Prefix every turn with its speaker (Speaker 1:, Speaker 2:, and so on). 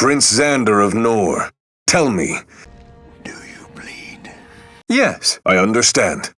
Speaker 1: Prince Xander of Nor. Tell me.
Speaker 2: Do you bleed?
Speaker 1: Yes, I understand.